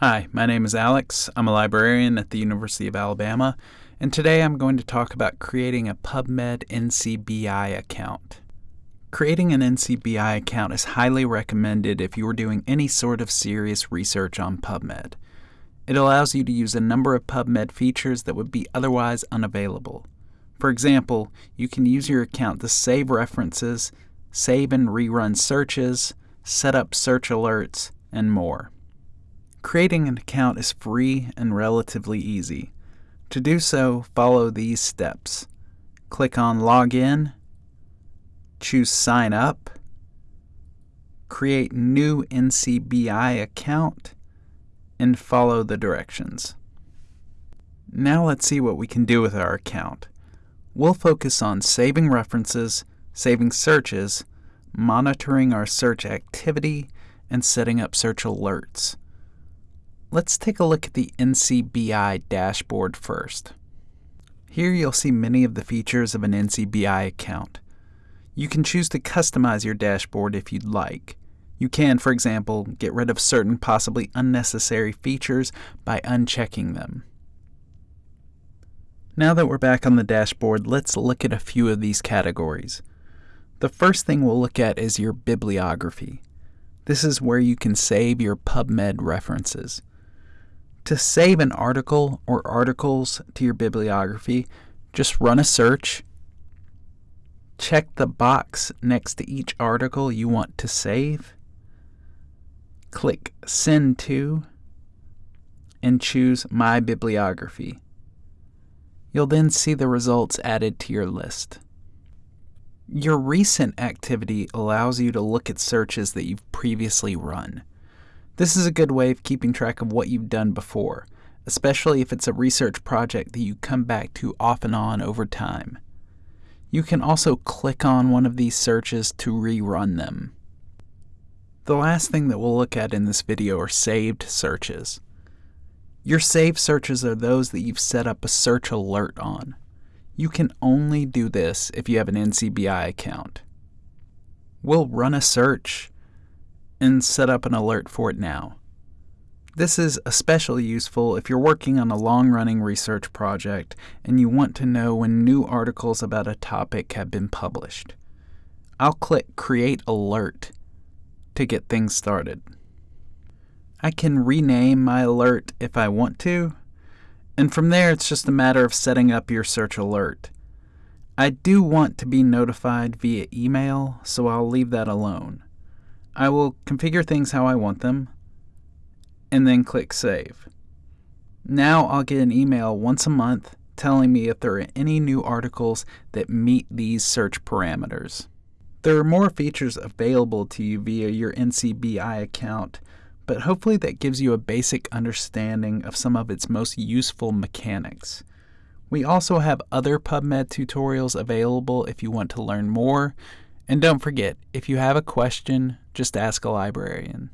Hi, my name is Alex. I'm a librarian at the University of Alabama, and today I'm going to talk about creating a PubMed NCBI account. Creating an NCBI account is highly recommended if you are doing any sort of serious research on PubMed. It allows you to use a number of PubMed features that would be otherwise unavailable. For example, you can use your account to save references, save and rerun searches, set up search alerts, and more. Creating an account is free and relatively easy. To do so, follow these steps. Click on Login, choose Sign Up, create new NCBI account, and follow the directions. Now let's see what we can do with our account. We'll focus on saving references, saving searches, monitoring our search activity, and setting up search alerts. Let's take a look at the NCBI dashboard first. Here you'll see many of the features of an NCBI account. You can choose to customize your dashboard if you'd like. You can, for example, get rid of certain possibly unnecessary features by unchecking them. Now that we're back on the dashboard, let's look at a few of these categories. The first thing we'll look at is your bibliography. This is where you can save your PubMed references. To save an article or articles to your bibliography, just run a search. Check the box next to each article you want to save. Click Send to and choose My Bibliography. You'll then see the results added to your list. Your recent activity allows you to look at searches that you've previously run. This is a good way of keeping track of what you've done before, especially if it's a research project that you come back to off and on over time. You can also click on one of these searches to rerun them. The last thing that we'll look at in this video are saved searches. Your saved searches are those that you've set up a search alert on. You can only do this if you have an NCBI account. We'll run a search and set up an alert for it now. This is especially useful if you're working on a long running research project and you want to know when new articles about a topic have been published. I'll click Create Alert to get things started. I can rename my alert if I want to, and from there it's just a matter of setting up your search alert. I do want to be notified via email, so I'll leave that alone. I will configure things how I want them and then click Save. Now I'll get an email once a month telling me if there are any new articles that meet these search parameters. There are more features available to you via your NCBI account, but hopefully that gives you a basic understanding of some of its most useful mechanics. We also have other PubMed tutorials available if you want to learn more, and don't forget, if you have a question, just ask a librarian.